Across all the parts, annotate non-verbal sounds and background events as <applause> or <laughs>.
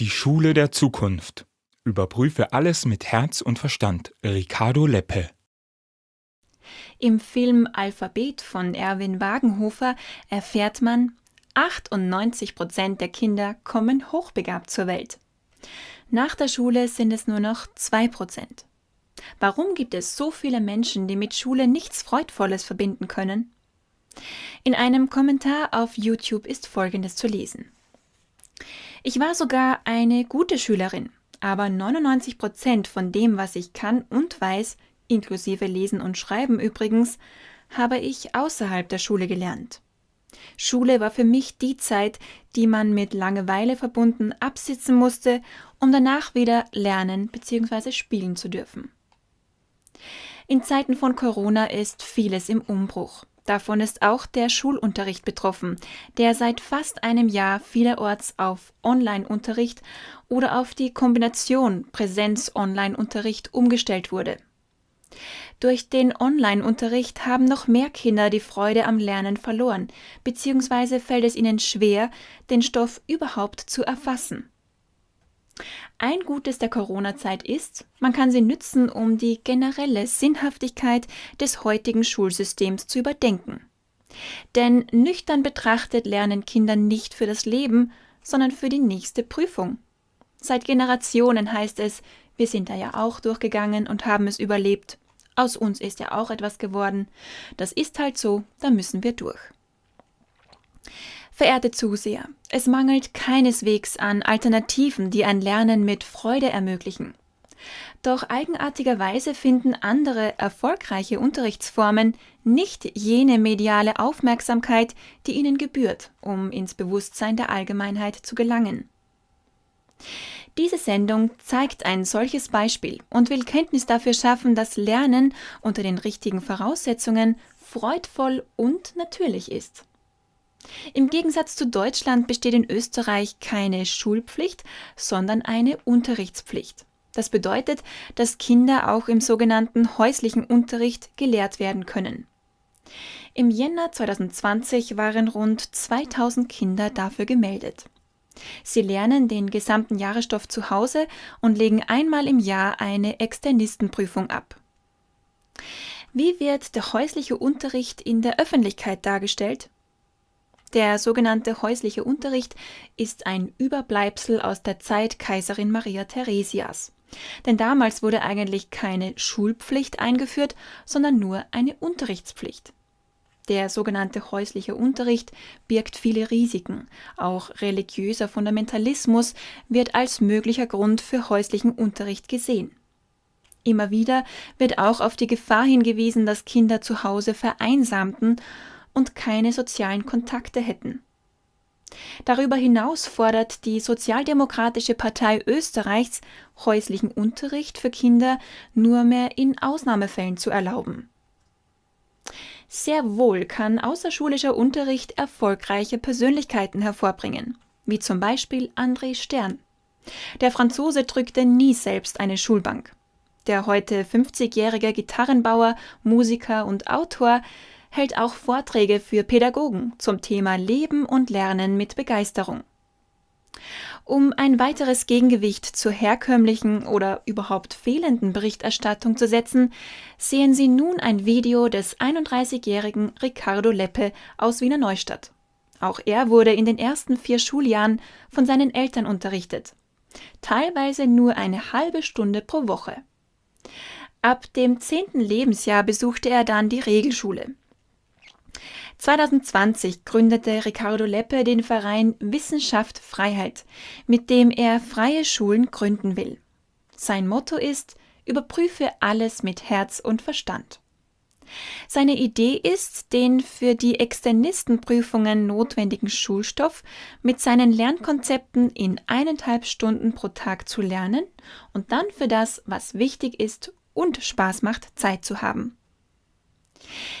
Die Schule der Zukunft. Überprüfe alles mit Herz und Verstand. Ricardo Leppe. Im Film Alphabet von Erwin Wagenhofer erfährt man, 98 Prozent der Kinder kommen hochbegabt zur Welt. Nach der Schule sind es nur noch 2 Prozent. Warum gibt es so viele Menschen, die mit Schule nichts Freudvolles verbinden können? In einem Kommentar auf YouTube ist Folgendes zu lesen. Ich war sogar eine gute Schülerin, aber 99 Prozent von dem, was ich kann und weiß, inklusive Lesen und Schreiben übrigens, habe ich außerhalb der Schule gelernt. Schule war für mich die Zeit, die man mit Langeweile verbunden absitzen musste, um danach wieder lernen bzw. spielen zu dürfen. In Zeiten von Corona ist vieles im Umbruch. Davon ist auch der Schulunterricht betroffen, der seit fast einem Jahr vielerorts auf Online-Unterricht oder auf die Kombination Präsenz-Online-Unterricht umgestellt wurde. Durch den Online-Unterricht haben noch mehr Kinder die Freude am Lernen verloren, beziehungsweise fällt es ihnen schwer, den Stoff überhaupt zu erfassen. Ein Gutes der Corona-Zeit ist, man kann sie nützen, um die generelle Sinnhaftigkeit des heutigen Schulsystems zu überdenken. Denn nüchtern betrachtet lernen Kinder nicht für das Leben, sondern für die nächste Prüfung. Seit Generationen heißt es, wir sind da ja auch durchgegangen und haben es überlebt. Aus uns ist ja auch etwas geworden. Das ist halt so, da müssen wir durch. Verehrte Zuseher, es mangelt keineswegs an Alternativen, die ein Lernen mit Freude ermöglichen. Doch eigenartigerweise finden andere erfolgreiche Unterrichtsformen nicht jene mediale Aufmerksamkeit, die ihnen gebührt, um ins Bewusstsein der Allgemeinheit zu gelangen. Diese Sendung zeigt ein solches Beispiel und will Kenntnis dafür schaffen, dass Lernen unter den richtigen Voraussetzungen freudvoll und natürlich ist. Im Gegensatz zu Deutschland besteht in Österreich keine Schulpflicht, sondern eine Unterrichtspflicht. Das bedeutet, dass Kinder auch im sogenannten häuslichen Unterricht gelehrt werden können. Im Jänner 2020 waren rund 2000 Kinder dafür gemeldet. Sie lernen den gesamten Jahresstoff zu Hause und legen einmal im Jahr eine Externistenprüfung ab. Wie wird der häusliche Unterricht in der Öffentlichkeit dargestellt? Der sogenannte häusliche Unterricht ist ein Überbleibsel aus der Zeit Kaiserin Maria Theresias. Denn damals wurde eigentlich keine Schulpflicht eingeführt, sondern nur eine Unterrichtspflicht. Der sogenannte häusliche Unterricht birgt viele Risiken. Auch religiöser Fundamentalismus wird als möglicher Grund für häuslichen Unterricht gesehen. Immer wieder wird auch auf die Gefahr hingewiesen, dass Kinder zu Hause vereinsamten und keine sozialen Kontakte hätten. Darüber hinaus fordert die Sozialdemokratische Partei Österreichs, häuslichen Unterricht für Kinder nur mehr in Ausnahmefällen zu erlauben. Sehr wohl kann außerschulischer Unterricht erfolgreiche Persönlichkeiten hervorbringen, wie zum Beispiel André Stern. Der Franzose drückte nie selbst eine Schulbank. Der heute 50-jährige Gitarrenbauer, Musiker und Autor hält auch Vorträge für Pädagogen zum Thema Leben und Lernen mit Begeisterung. Um ein weiteres Gegengewicht zur herkömmlichen oder überhaupt fehlenden Berichterstattung zu setzen, sehen Sie nun ein Video des 31-jährigen Ricardo Leppe aus Wiener Neustadt. Auch er wurde in den ersten vier Schuljahren von seinen Eltern unterrichtet. Teilweise nur eine halbe Stunde pro Woche. Ab dem zehnten Lebensjahr besuchte er dann die Regelschule. 2020 gründete Ricardo Leppe den Verein Wissenschaft Freiheit, mit dem er freie Schulen gründen will. Sein Motto ist Überprüfe alles mit Herz und Verstand. Seine Idee ist, den für die Externistenprüfungen notwendigen Schulstoff mit seinen Lernkonzepten in eineinhalb Stunden pro Tag zu lernen und dann für das, was wichtig ist und Spaß macht, Zeit zu haben.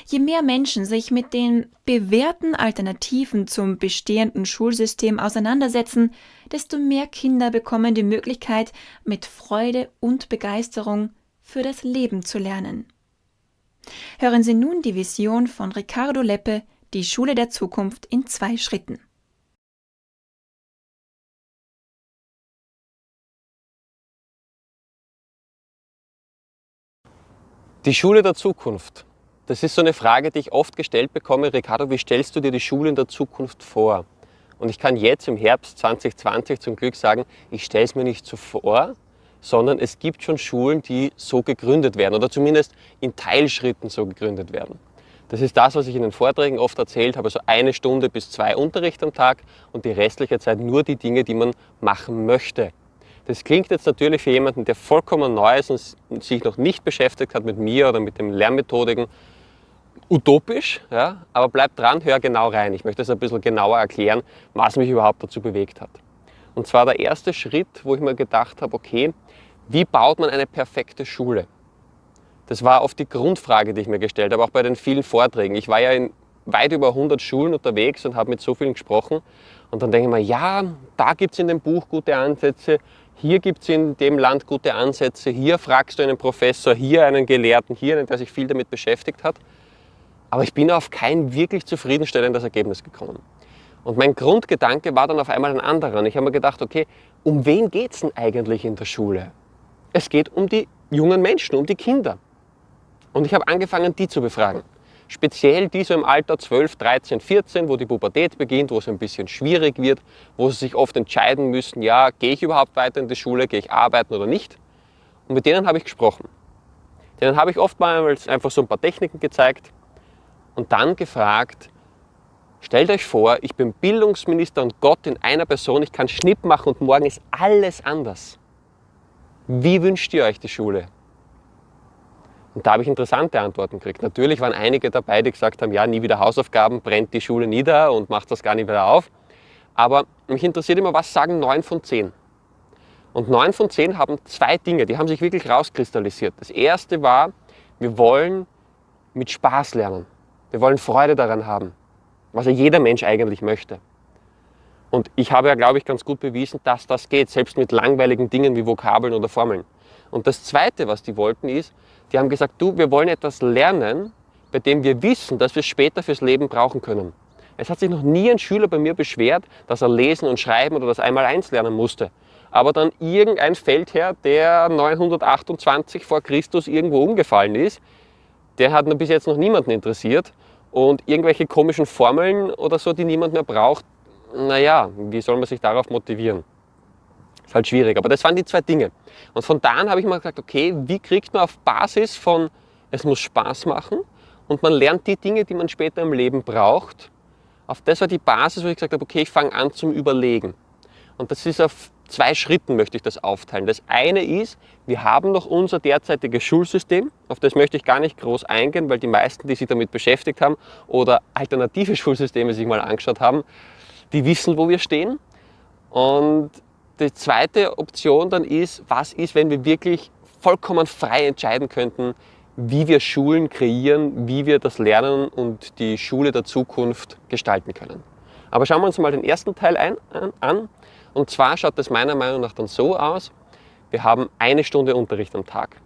Je mehr Menschen sich mit den bewährten Alternativen zum bestehenden Schulsystem auseinandersetzen, desto mehr Kinder bekommen die Möglichkeit, mit Freude und Begeisterung für das Leben zu lernen. Hören Sie nun die Vision von Ricardo Leppe, die Schule der Zukunft in zwei Schritten. Die Schule der Zukunft das ist so eine Frage, die ich oft gestellt bekomme. Ricardo, wie stellst du dir die Schule in der Zukunft vor? Und ich kann jetzt im Herbst 2020 zum Glück sagen, ich stelle es mir nicht so vor, sondern es gibt schon Schulen, die so gegründet werden oder zumindest in Teilschritten so gegründet werden. Das ist das, was ich in den Vorträgen oft erzählt habe, also eine Stunde bis zwei Unterricht am Tag und die restliche Zeit nur die Dinge, die man machen möchte. Das klingt jetzt natürlich für jemanden, der vollkommen neu ist und sich noch nicht beschäftigt hat mit mir oder mit den Lernmethodiken, utopisch, ja, aber bleib dran, hör genau rein. Ich möchte es ein bisschen genauer erklären, was mich überhaupt dazu bewegt hat. Und zwar der erste Schritt, wo ich mir gedacht habe, okay, wie baut man eine perfekte Schule? Das war oft die Grundfrage, die ich mir gestellt habe, auch bei den vielen Vorträgen. Ich war ja in weit über 100 Schulen unterwegs und habe mit so vielen gesprochen. Und dann denke ich mir, ja, da gibt es in dem Buch gute Ansätze, hier gibt es in dem Land gute Ansätze, hier fragst du einen Professor, hier einen Gelehrten, hier einen, der sich viel damit beschäftigt hat. Aber ich bin auf kein wirklich zufriedenstellendes Ergebnis gekommen. Und mein Grundgedanke war dann auf einmal ein anderer. Und ich habe mir gedacht, okay, um wen geht es denn eigentlich in der Schule? Es geht um die jungen Menschen, um die Kinder. Und ich habe angefangen, die zu befragen. Speziell die so im Alter 12, 13, 14, wo die Pubertät beginnt, wo es ein bisschen schwierig wird, wo sie sich oft entscheiden müssen, ja, gehe ich überhaupt weiter in die Schule, gehe ich arbeiten oder nicht. Und mit denen habe ich gesprochen. Denen habe ich oftmals einfach so ein paar Techniken gezeigt und dann gefragt, stellt euch vor, ich bin Bildungsminister und Gott in einer Person, ich kann Schnipp machen und morgen ist alles anders. Wie wünscht ihr euch die Schule? Und da habe ich interessante Antworten gekriegt. Natürlich waren einige dabei, die gesagt haben, ja, nie wieder Hausaufgaben, brennt die Schule nieder und macht das gar nicht wieder auf. Aber mich interessiert immer, was sagen neun von zehn? Und neun von zehn haben zwei Dinge, die haben sich wirklich rauskristallisiert. Das erste war, wir wollen mit Spaß lernen. Wir wollen Freude daran haben, was ja jeder Mensch eigentlich möchte. Und ich habe ja, glaube ich, ganz gut bewiesen, dass das geht, selbst mit langweiligen Dingen wie Vokabeln oder Formeln. Und das Zweite, was die wollten, ist, die haben gesagt, du, wir wollen etwas lernen, bei dem wir wissen, dass wir es später fürs Leben brauchen können. Es hat sich noch nie ein Schüler bei mir beschwert, dass er lesen und schreiben oder das einmal eins lernen musste. Aber dann irgendein Feldherr, der 928 vor Christus irgendwo umgefallen ist, der hat bis jetzt noch niemanden interessiert. Und irgendwelche komischen Formeln oder so, die niemand mehr braucht, naja, wie soll man sich darauf motivieren? Ist halt schwierig. Aber das waren die zwei Dinge. Und von da an habe ich mir gesagt, okay, wie kriegt man auf Basis von, es muss Spaß machen und man lernt die Dinge, die man später im Leben braucht. Auf das war die Basis, wo ich gesagt habe, okay, ich fange an zum Überlegen. Und das ist auf zwei Schritten möchte ich das aufteilen. Das eine ist, wir haben noch unser derzeitiges Schulsystem. Auf das möchte ich gar nicht groß eingehen, weil die meisten, die sich damit beschäftigt haben oder alternative <laughs> Schulsysteme sich mal angeschaut haben, die wissen, wo wir stehen. Und die zweite Option dann ist, was ist, wenn wir wirklich vollkommen frei entscheiden könnten, wie wir Schulen kreieren, wie wir das Lernen und die Schule der Zukunft gestalten können. Aber schauen wir uns mal den ersten Teil ein, an. Und zwar schaut das meiner Meinung nach dann so aus, wir haben eine Stunde Unterricht am Tag.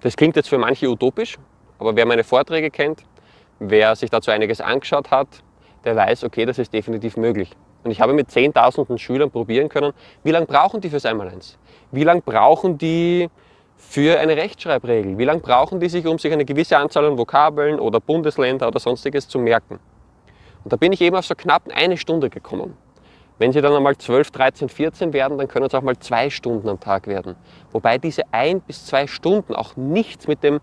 Das klingt jetzt für manche utopisch, aber wer meine Vorträge kennt, wer sich dazu einiges angeschaut hat, der weiß, okay, das ist definitiv möglich. Und ich habe mit Zehntausenden Schülern probieren können, wie lange brauchen die fürs Einmaleins? Wie lange brauchen die für eine Rechtschreibregel? Wie lange brauchen die sich, um sich eine gewisse Anzahl an Vokabeln oder Bundesländer oder sonstiges zu merken? Und da bin ich eben auf so knapp eine Stunde gekommen. Wenn sie dann einmal 12, 13, 14 werden, dann können es auch mal zwei Stunden am Tag werden. Wobei diese ein bis zwei Stunden auch nichts mit dem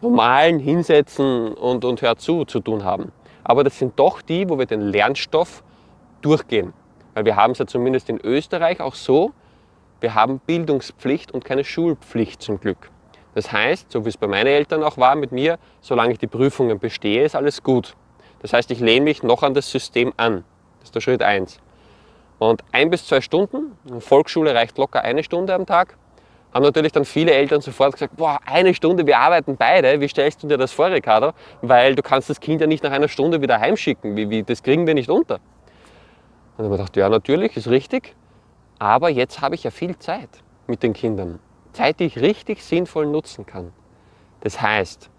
normalen Hinsetzen und, und Hör zu zu tun haben. Aber das sind doch die, wo wir den Lernstoff durchgehen. Weil wir haben es ja zumindest in Österreich auch so, wir haben Bildungspflicht und keine Schulpflicht zum Glück. Das heißt, so wie es bei meinen Eltern auch war mit mir, solange ich die Prüfungen bestehe, ist alles gut. Das heißt, ich lehne mich noch an das System an. Das ist der Schritt 1. Und ein bis zwei Stunden, Volksschule reicht locker eine Stunde am Tag, haben natürlich dann viele Eltern sofort gesagt, boah, eine Stunde, wir arbeiten beide, wie stellst du dir das vor, Ricardo? Weil du kannst das Kind ja nicht nach einer Stunde wieder heimschicken, wie, wie, das kriegen wir nicht unter. Und dann habe ich gedacht, ja natürlich, ist richtig, aber jetzt habe ich ja viel Zeit mit den Kindern. Zeit, die ich richtig sinnvoll nutzen kann. Das heißt,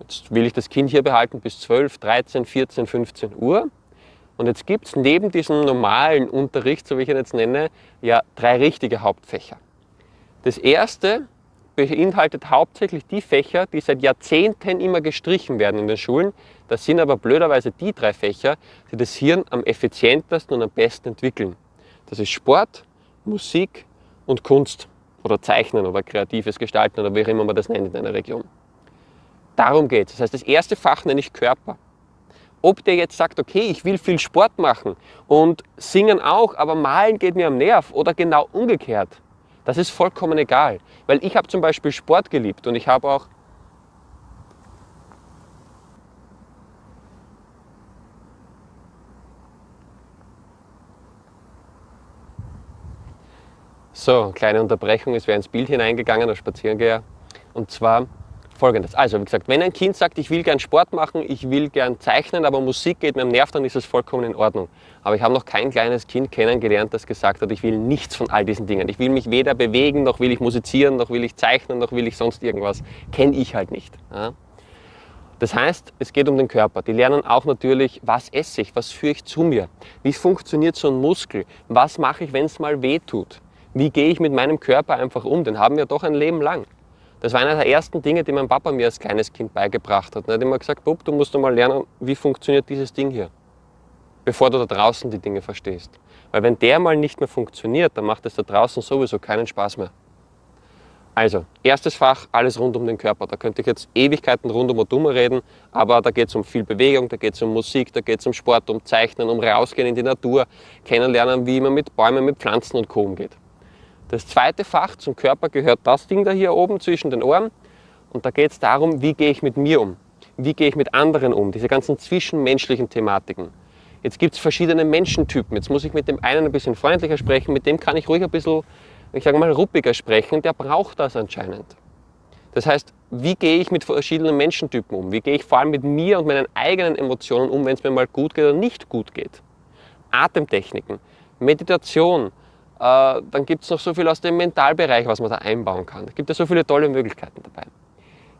jetzt will ich das Kind hier behalten bis 12, 13, 14, 15 Uhr. Und jetzt gibt es neben diesem normalen Unterricht, so wie ich ihn jetzt nenne, ja drei richtige Hauptfächer. Das erste beinhaltet hauptsächlich die Fächer, die seit Jahrzehnten immer gestrichen werden in den Schulen. Das sind aber blöderweise die drei Fächer, die das Hirn am effizientesten und am besten entwickeln. Das ist Sport, Musik und Kunst oder Zeichnen oder kreatives Gestalten oder wie auch immer man das nennt in einer Region. Darum geht es. Das heißt, das erste Fach nenne ich Körper. Ob der jetzt sagt, okay, ich will viel Sport machen und singen auch, aber malen geht mir am Nerv oder genau umgekehrt, das ist vollkommen egal. Weil ich habe zum Beispiel Sport geliebt und ich habe auch So, kleine Unterbrechung, es wäre ins Bild hineingegangen, der Spaziergeher. Und zwar folgendes. Also, wie gesagt, wenn ein Kind sagt, ich will gern Sport machen, ich will gern zeichnen, aber Musik geht mir am Nerv, dann ist es vollkommen in Ordnung. Aber ich habe noch kein kleines Kind kennengelernt, das gesagt hat, ich will nichts von all diesen Dingen. Ich will mich weder bewegen, noch will ich musizieren, noch will ich zeichnen, noch will ich sonst irgendwas. Kenne ich halt nicht. Ja? Das heißt, es geht um den Körper. Die lernen auch natürlich, was esse ich, was führe ich zu mir, wie funktioniert so ein Muskel, was mache ich, wenn es mal weh tut wie gehe ich mit meinem Körper einfach um? Den haben wir doch ein Leben lang. Das war einer der ersten Dinge, die mein Papa mir als kleines Kind beigebracht hat. Er hat immer gesagt, Bub, du musst mal lernen, wie funktioniert dieses Ding hier, bevor du da draußen die Dinge verstehst. Weil wenn der mal nicht mehr funktioniert, dann macht es da draußen sowieso keinen Spaß mehr. Also, erstes Fach, alles rund um den Körper. Da könnte ich jetzt Ewigkeiten rund um um reden, aber da geht es um viel Bewegung, da geht es um Musik, da geht es um Sport, um Zeichnen, um rausgehen in die Natur, kennenlernen, wie man mit Bäumen, mit Pflanzen und Co. umgeht. Das zweite Fach zum Körper gehört das Ding da hier oben zwischen den Ohren. Und da geht es darum, wie gehe ich mit mir um? Wie gehe ich mit anderen um? Diese ganzen zwischenmenschlichen Thematiken. Jetzt gibt es verschiedene Menschentypen. Jetzt muss ich mit dem einen ein bisschen freundlicher sprechen, mit dem kann ich ruhig ein bisschen, ich sage mal, ruppiger sprechen. Der braucht das anscheinend. Das heißt, wie gehe ich mit verschiedenen Menschentypen um? Wie gehe ich vor allem mit mir und meinen eigenen Emotionen um, wenn es mir mal gut geht oder nicht gut geht? Atemtechniken, Meditation, dann gibt es noch so viel aus dem Mentalbereich, was man da einbauen kann. Es gibt ja so viele tolle Möglichkeiten dabei.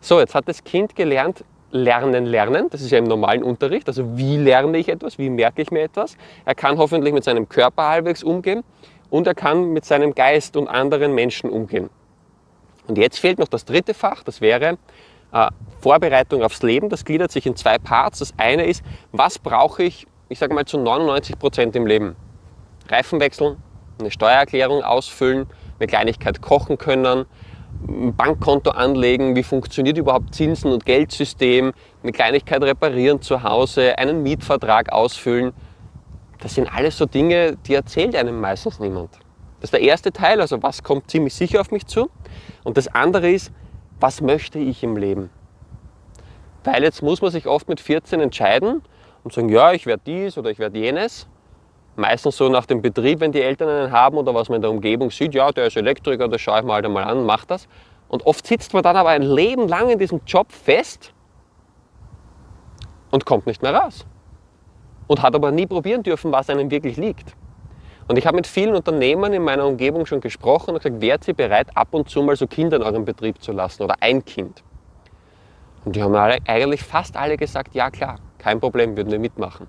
So, jetzt hat das Kind gelernt, lernen, lernen. Das ist ja im normalen Unterricht. Also wie lerne ich etwas, wie merke ich mir etwas. Er kann hoffentlich mit seinem Körper halbwegs umgehen und er kann mit seinem Geist und anderen Menschen umgehen. Und jetzt fehlt noch das dritte Fach, das wäre äh, Vorbereitung aufs Leben. Das gliedert sich in zwei Parts. Das eine ist, was brauche ich, ich sage mal zu 99 Prozent im Leben? Reifen wechseln, eine Steuererklärung ausfüllen, eine Kleinigkeit kochen können, ein Bankkonto anlegen, wie funktioniert überhaupt Zinsen- und Geldsystem, eine Kleinigkeit reparieren zu Hause, einen Mietvertrag ausfüllen. Das sind alles so Dinge, die erzählt einem meistens niemand. Das ist der erste Teil, also was kommt ziemlich sicher auf mich zu. Und das andere ist, was möchte ich im Leben? Weil jetzt muss man sich oft mit 14 entscheiden und sagen, ja, ich werde dies oder ich werde jenes meistens so nach dem Betrieb, wenn die Eltern einen haben oder was man in der Umgebung sieht, ja, der ist Elektriker, das schaue ich mir halt einmal an, macht das. Und oft sitzt man dann aber ein Leben lang in diesem Job fest und kommt nicht mehr raus. Und hat aber nie probieren dürfen, was einem wirklich liegt. Und ich habe mit vielen Unternehmern in meiner Umgebung schon gesprochen und gesagt, wärt ihr bereit, ab und zu mal so Kinder in eurem Betrieb zu lassen oder ein Kind? Und die haben alle, eigentlich fast alle gesagt, ja klar, kein Problem, würden wir mitmachen.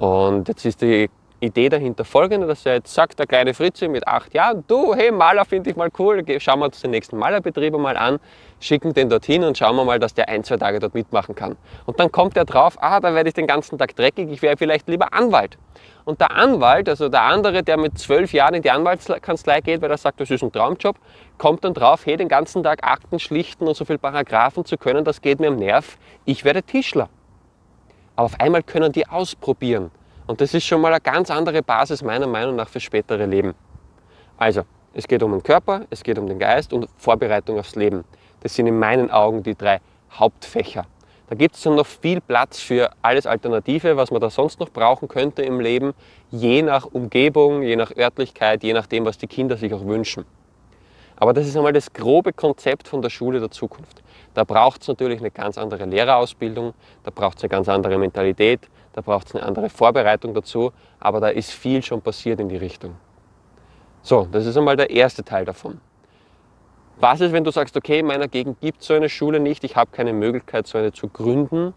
Und jetzt ist die Idee dahinter folgende, dass er jetzt sagt, der kleine Fritze mit acht Jahren, du, hey, Maler finde ich mal cool, schauen wir uns den nächsten Malerbetrieb mal an, schicken den dorthin und schauen wir mal, dass der ein, zwei Tage dort mitmachen kann. Und dann kommt er drauf, ah, da werde ich den ganzen Tag dreckig, ich wäre vielleicht lieber Anwalt. Und der Anwalt, also der andere, der mit zwölf Jahren in die Anwaltskanzlei geht, weil er sagt, das ist ein Traumjob, kommt dann drauf, hey, den ganzen Tag Akten schlichten und so viele Paragraphen zu können, das geht mir am Nerv, ich werde Tischler. Aber auf einmal können die ausprobieren. Und das ist schon mal eine ganz andere Basis meiner Meinung nach fürs spätere Leben. Also, es geht um den Körper, es geht um den Geist und Vorbereitung aufs Leben. Das sind in meinen Augen die drei Hauptfächer. Da gibt es dann noch viel Platz für alles Alternative, was man da sonst noch brauchen könnte im Leben, je nach Umgebung, je nach Örtlichkeit, je nachdem, was die Kinder sich auch wünschen. Aber das ist einmal das grobe Konzept von der Schule der Zukunft. Da braucht es natürlich eine ganz andere Lehrerausbildung, da braucht es eine ganz andere Mentalität, da braucht es eine andere Vorbereitung dazu, aber da ist viel schon passiert in die Richtung. So, das ist einmal der erste Teil davon. Was ist, wenn du sagst, okay, in meiner Gegend gibt es so eine Schule nicht, ich habe keine Möglichkeit, so eine zu gründen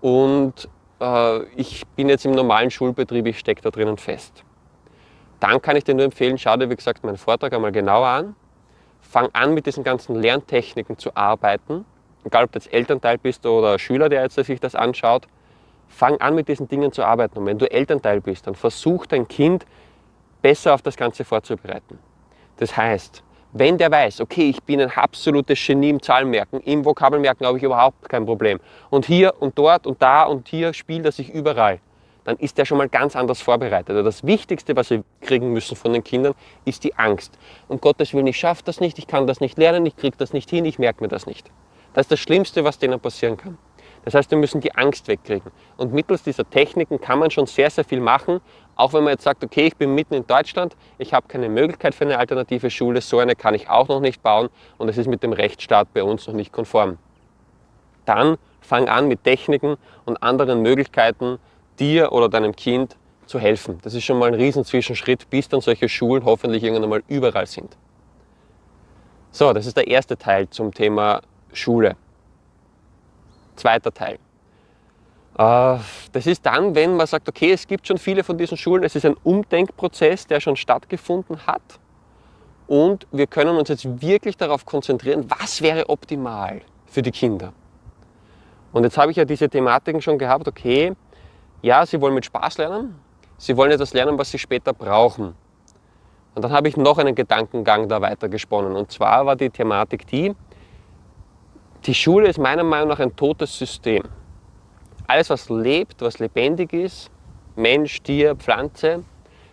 und äh, ich bin jetzt im normalen Schulbetrieb, ich stecke da drinnen fest. Dann kann ich dir nur empfehlen, schau dir, wie gesagt, meinen Vortrag einmal genauer an fang an mit diesen ganzen Lerntechniken zu arbeiten. Egal, ob du jetzt Elternteil bist oder Schüler, der jetzt sich das anschaut, fang an mit diesen Dingen zu arbeiten. Und wenn du Elternteil bist, dann versuch dein Kind besser auf das Ganze vorzubereiten. Das heißt, wenn der weiß, okay, ich bin ein absolutes Genie im Zahlenmerken, im Vokabelmerken habe ich überhaupt kein Problem. Und hier und dort und da und hier spielt er sich überall, dann ist der schon mal ganz anders vorbereitet. Also das Wichtigste, was wir kriegen müssen von den Kindern, ist die Angst. Um Gottes Willen, ich schaffe das nicht, ich kann das nicht lernen, ich kriege das nicht hin, ich merke mir das nicht. Das ist das Schlimmste, was denen passieren kann. Das heißt, wir müssen die Angst wegkriegen. Und mittels dieser Techniken kann man schon sehr, sehr viel machen, auch wenn man jetzt sagt, okay, ich bin mitten in Deutschland, ich habe keine Möglichkeit für eine alternative Schule, so eine kann ich auch noch nicht bauen und es ist mit dem Rechtsstaat bei uns noch nicht konform. Dann fang an mit Techniken und anderen Möglichkeiten, dir oder deinem Kind zu helfen. Das ist schon mal ein Riesenzwischenschritt, bis dann solche Schulen hoffentlich irgendwann mal überall sind. So, das ist der erste Teil zum Thema Schule. Zweiter Teil. Äh, das ist dann, wenn man sagt, okay, es gibt schon viele von diesen Schulen, es ist ein Umdenkprozess, der schon stattgefunden hat und wir können uns jetzt wirklich darauf konzentrieren, was wäre optimal für die Kinder. Und jetzt habe ich ja diese Thematiken schon gehabt, okay, ja, sie wollen mit Spaß lernen, sie wollen etwas lernen, was sie später brauchen. Und dann habe ich noch einen Gedankengang da weitergesponnen. Und zwar war die Thematik die, die Schule ist meiner Meinung nach ein totes System. Alles, was lebt, was lebendig ist, Mensch, Tier, Pflanze,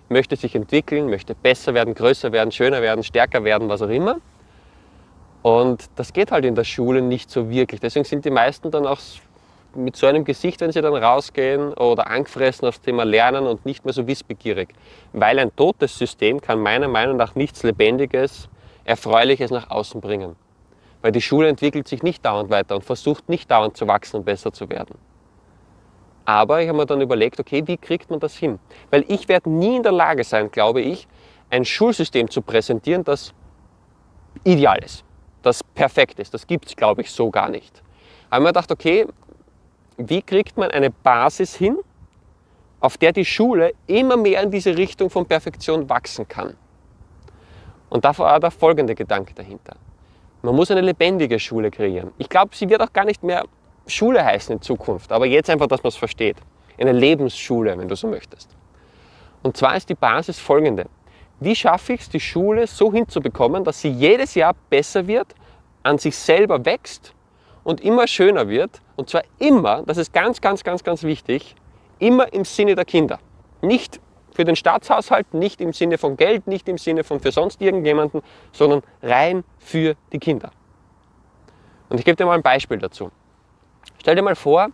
möchte sich entwickeln, möchte besser werden, größer werden, schöner werden, stärker werden, was auch immer. Und das geht halt in der Schule nicht so wirklich. Deswegen sind die meisten dann auch mit so einem Gesicht, wenn sie dann rausgehen oder angefressen aufs Thema Lernen und nicht mehr so wissbegierig. Weil ein totes System kann meiner Meinung nach nichts Lebendiges, Erfreuliches nach außen bringen. Weil die Schule entwickelt sich nicht dauernd weiter und versucht nicht dauernd zu wachsen und besser zu werden. Aber ich habe mir dann überlegt, okay, wie kriegt man das hin? Weil ich werde nie in der Lage sein, glaube ich, ein Schulsystem zu präsentieren, das ideal ist, das perfekt ist. Das gibt es, glaube ich, so gar nicht. Aber ich habe mir gedacht, okay, wie kriegt man eine Basis hin, auf der die Schule immer mehr in diese Richtung von Perfektion wachsen kann? Und da war der folgende Gedanke dahinter. Man muss eine lebendige Schule kreieren. Ich glaube, sie wird auch gar nicht mehr Schule heißen in Zukunft, aber jetzt einfach, dass man es versteht. Eine Lebensschule, wenn du so möchtest. Und zwar ist die Basis folgende. Wie schaffe ich es, die Schule so hinzubekommen, dass sie jedes Jahr besser wird, an sich selber wächst und immer schöner wird? Und zwar immer, das ist ganz, ganz, ganz, ganz wichtig, immer im Sinne der Kinder. Nicht für den Staatshaushalt, nicht im Sinne von Geld, nicht im Sinne von für sonst irgendjemanden, sondern rein für die Kinder. Und ich gebe dir mal ein Beispiel dazu. Stell dir mal vor,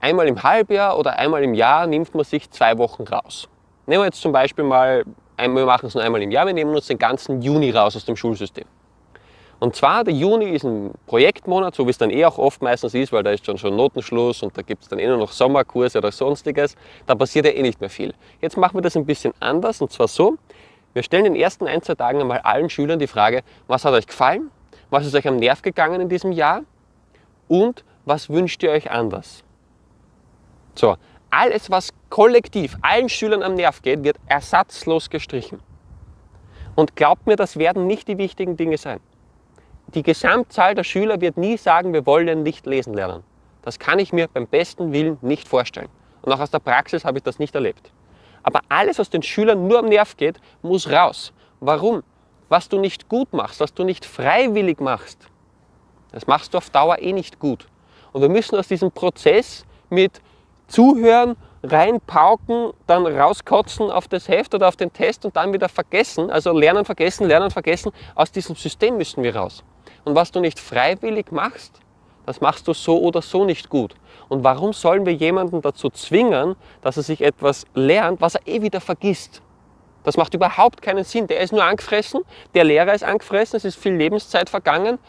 einmal im Halbjahr oder einmal im Jahr nimmt man sich zwei Wochen raus. Nehmen wir jetzt zum Beispiel mal, wir machen es nur einmal im Jahr, wir nehmen uns den ganzen Juni raus aus dem Schulsystem. Und zwar, der Juni ist ein Projektmonat, so wie es dann eh auch oft meistens ist, weil da ist schon schon Notenschluss und da gibt es dann eh nur noch Sommerkurse oder sonstiges. Da passiert ja eh nicht mehr viel. Jetzt machen wir das ein bisschen anders und zwar so, wir stellen in den ersten ein, zwei Tagen einmal allen Schülern die Frage, was hat euch gefallen, was ist euch am Nerv gegangen in diesem Jahr und was wünscht ihr euch anders? So, alles, was kollektiv allen Schülern am Nerv geht, wird ersatzlos gestrichen. Und glaubt mir, das werden nicht die wichtigen Dinge sein die Gesamtzahl der Schüler wird nie sagen, wir wollen nicht lesen lernen. Das kann ich mir beim besten Willen nicht vorstellen. Und auch aus der Praxis habe ich das nicht erlebt. Aber alles, was den Schülern nur am Nerv geht, muss raus. Warum? Was du nicht gut machst, was du nicht freiwillig machst, das machst du auf Dauer eh nicht gut. Und wir müssen aus diesem Prozess mit Zuhören, reinpauken, dann rauskotzen auf das Heft oder auf den Test und dann wieder vergessen, also lernen, vergessen, lernen, vergessen, aus diesem System müssen wir raus. Und was du nicht freiwillig machst, das machst du so oder so nicht gut. Und warum sollen wir jemanden dazu zwingen, dass er sich etwas lernt, was er eh wieder vergisst? Das macht überhaupt keinen Sinn. Der ist nur angefressen, der Lehrer ist angefressen, es ist viel Lebenszeit vergangen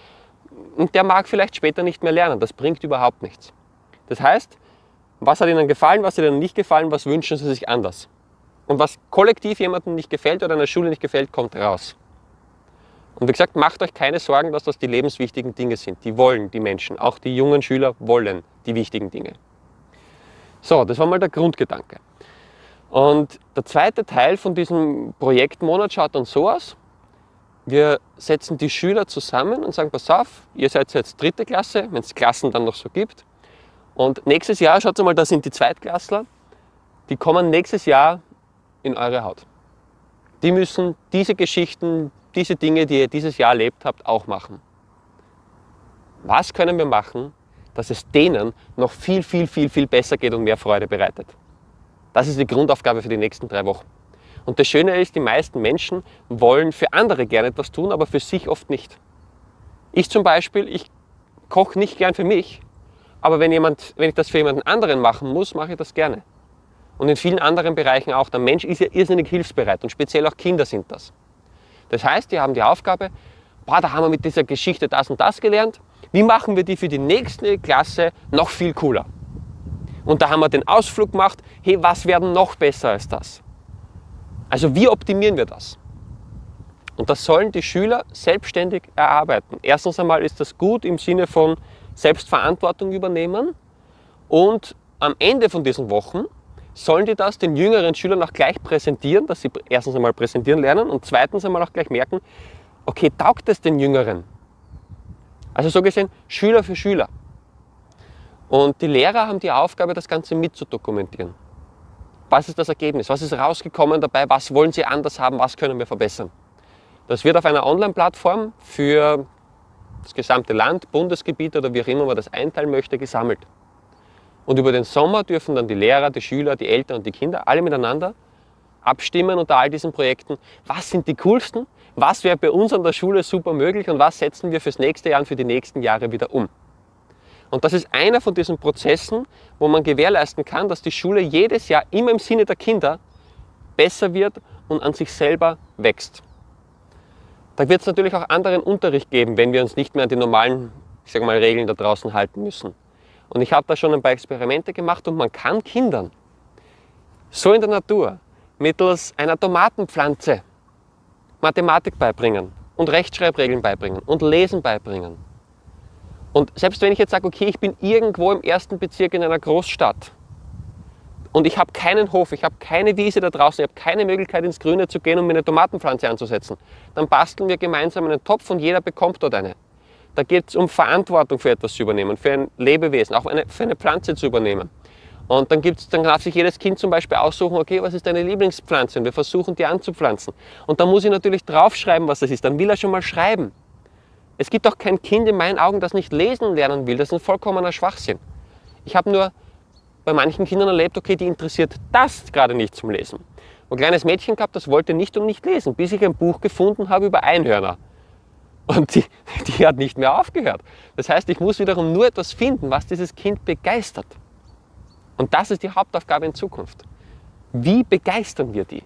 und der mag vielleicht später nicht mehr lernen. Das bringt überhaupt nichts. Das heißt, was hat ihnen gefallen, was hat ihnen nicht gefallen, was wünschen sie sich anders? Und was kollektiv jemandem nicht gefällt oder einer Schule nicht gefällt, kommt raus. Und wie gesagt, macht euch keine Sorgen, dass das die lebenswichtigen Dinge sind. Die wollen die Menschen, auch die jungen Schüler wollen die wichtigen Dinge. So, das war mal der Grundgedanke. Und der zweite Teil von diesem Projektmonat schaut dann so aus. wir setzen die Schüler zusammen und sagen, pass auf, ihr seid jetzt dritte Klasse, wenn es Klassen dann noch so gibt. Und nächstes Jahr, schaut mal, da sind die Zweitklässler, die kommen nächstes Jahr in eure Haut. Die müssen diese Geschichten, diese Dinge, die ihr dieses Jahr erlebt habt, auch machen. Was können wir machen, dass es denen noch viel, viel, viel, viel besser geht und mehr Freude bereitet? Das ist die Grundaufgabe für die nächsten drei Wochen. Und das Schöne ist, die meisten Menschen wollen für andere gerne etwas tun, aber für sich oft nicht. Ich zum Beispiel, ich koche nicht gern für mich, aber wenn, jemand, wenn ich das für jemanden anderen machen muss, mache ich das gerne. Und in vielen anderen Bereichen auch. Der Mensch ist ja irrsinnig hilfsbereit und speziell auch Kinder sind das. Das heißt, die haben die Aufgabe, boah, da haben wir mit dieser Geschichte das und das gelernt. Wie machen wir die für die nächste Klasse noch viel cooler? Und da haben wir den Ausflug gemacht, hey, was werden noch besser als das? Also wie optimieren wir das? Und das sollen die Schüler selbstständig erarbeiten. Erstens einmal ist das gut im Sinne von Selbstverantwortung übernehmen und am Ende von diesen Wochen sollen die das den jüngeren Schülern auch gleich präsentieren, dass sie erstens einmal präsentieren lernen und zweitens einmal auch gleich merken, okay, taugt es den Jüngeren? Also so gesehen Schüler für Schüler. Und die Lehrer haben die Aufgabe, das Ganze mitzudokumentieren. Was ist das Ergebnis? Was ist rausgekommen dabei? Was wollen sie anders haben? Was können wir verbessern? Das wird auf einer Online-Plattform für das gesamte Land, Bundesgebiet oder wie auch immer man das einteilen möchte, gesammelt. Und über den Sommer dürfen dann die Lehrer, die Schüler, die Eltern und die Kinder alle miteinander abstimmen unter all diesen Projekten, was sind die coolsten, was wäre bei uns an der Schule super möglich und was setzen wir fürs nächste Jahr und für die nächsten Jahre wieder um. Und das ist einer von diesen Prozessen, wo man gewährleisten kann, dass die Schule jedes Jahr immer im Sinne der Kinder besser wird und an sich selber wächst. Da wird es natürlich auch anderen Unterricht geben, wenn wir uns nicht mehr an die normalen ich sag mal, Regeln da draußen halten müssen. Und ich habe da schon ein paar Experimente gemacht und man kann Kindern so in der Natur mittels einer Tomatenpflanze Mathematik beibringen und Rechtschreibregeln beibringen und Lesen beibringen. Und selbst wenn ich jetzt sage, okay, ich bin irgendwo im ersten Bezirk in einer Großstadt und ich habe keinen Hof, ich habe keine Wiese da draußen, ich habe keine Möglichkeit ins Grüne zu gehen, um mir eine Tomatenpflanze anzusetzen, dann basteln wir gemeinsam einen Topf und jeder bekommt dort eine. Da geht es um Verantwortung für etwas zu übernehmen, für ein Lebewesen, auch eine, für eine Pflanze zu übernehmen. Und dann, gibt's, dann darf sich jedes Kind zum Beispiel aussuchen, okay, was ist deine Lieblingspflanze? Und wir versuchen, die anzupflanzen. Und dann muss ich natürlich draufschreiben, was das ist. Dann will er schon mal schreiben. Es gibt auch kein Kind in meinen Augen, das nicht lesen lernen will. Das ist ein vollkommener Schwachsinn. Ich habe nur bei manchen Kindern erlebt, okay, die interessiert das gerade nicht zum Lesen. Ein kleines Mädchen gehabt, das wollte nicht und nicht lesen, bis ich ein Buch gefunden habe über Einhörner. Und die, die hat nicht mehr aufgehört. Das heißt, ich muss wiederum nur etwas finden, was dieses Kind begeistert. Und das ist die Hauptaufgabe in Zukunft. Wie begeistern wir die?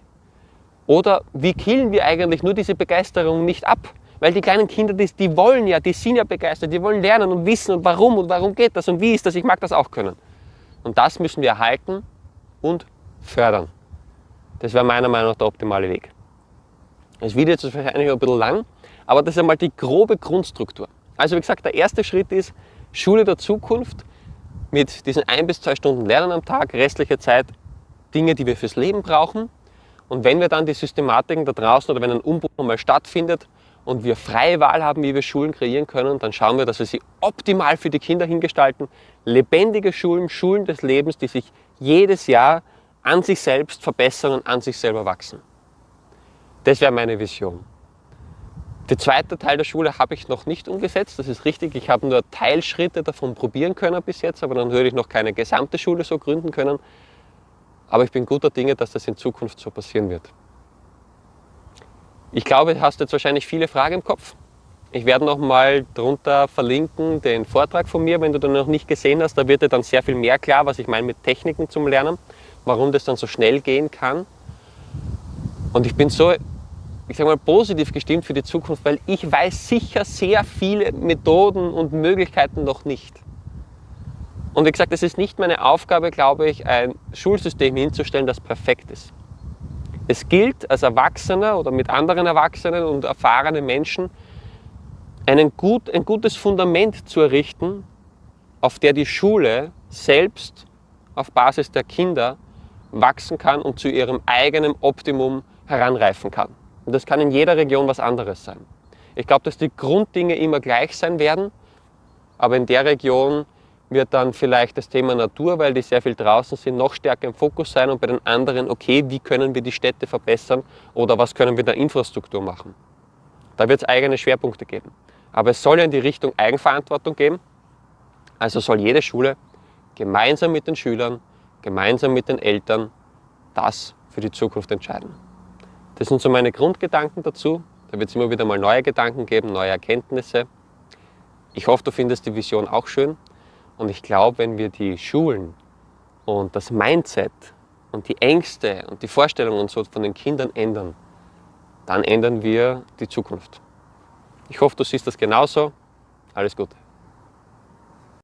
Oder wie killen wir eigentlich nur diese Begeisterung nicht ab? Weil die kleinen Kinder, die, die wollen ja, die sind ja begeistert, die wollen lernen und wissen und warum und warum geht das und wie ist das, ich mag das auch können. Und das müssen wir erhalten und fördern. Das wäre meiner Meinung nach der optimale Weg. Das Video ist wahrscheinlich ein bisschen lang, aber das ist einmal die grobe Grundstruktur. Also wie gesagt, der erste Schritt ist Schule der Zukunft mit diesen ein bis zwei Stunden Lernen am Tag, restliche Zeit Dinge, die wir fürs Leben brauchen. Und wenn wir dann die Systematiken da draußen oder wenn ein Umbruch mal stattfindet und wir freie Wahl haben, wie wir Schulen kreieren können, dann schauen wir, dass wir sie optimal für die Kinder hingestalten. Lebendige Schulen, Schulen des Lebens, die sich jedes Jahr an sich selbst verbessern und an sich selber wachsen. Das wäre meine Vision. Der zweite Teil der Schule habe ich noch nicht umgesetzt, das ist richtig. Ich habe nur Teilschritte davon probieren können bis jetzt, aber dann würde ich noch keine gesamte Schule so gründen können. Aber ich bin guter Dinge, dass das in Zukunft so passieren wird. Ich glaube, du hast jetzt wahrscheinlich viele Fragen im Kopf. Ich werde noch mal drunter verlinken den Vortrag von mir, wenn du den noch nicht gesehen hast. Da wird dir dann sehr viel mehr klar, was ich meine mit Techniken zum Lernen, warum das dann so schnell gehen kann. Und ich bin so ich sage mal, positiv gestimmt für die Zukunft, weil ich weiß sicher sehr viele Methoden und Möglichkeiten noch nicht. Und wie gesagt, es ist nicht meine Aufgabe, glaube ich, ein Schulsystem hinzustellen, das perfekt ist. Es gilt als Erwachsener oder mit anderen Erwachsenen und erfahrenen Menschen, einen gut, ein gutes Fundament zu errichten, auf der die Schule selbst auf Basis der Kinder wachsen kann und zu ihrem eigenen Optimum heranreifen kann. Und das kann in jeder Region was anderes sein. Ich glaube, dass die Grunddinge immer gleich sein werden, aber in der Region wird dann vielleicht das Thema Natur, weil die sehr viel draußen sind, noch stärker im Fokus sein und bei den anderen, okay, wie können wir die Städte verbessern oder was können wir in der Infrastruktur machen. Da wird es eigene Schwerpunkte geben. Aber es soll ja in die Richtung Eigenverantwortung geben. Also soll jede Schule gemeinsam mit den Schülern, gemeinsam mit den Eltern das für die Zukunft entscheiden. Das sind so meine Grundgedanken dazu. Da wird es immer wieder mal neue Gedanken geben, neue Erkenntnisse. Ich hoffe, du findest die Vision auch schön. Und ich glaube, wenn wir die Schulen und das Mindset und die Ängste und die Vorstellungen und so von den Kindern ändern, dann ändern wir die Zukunft. Ich hoffe, du siehst das genauso. Alles Gute.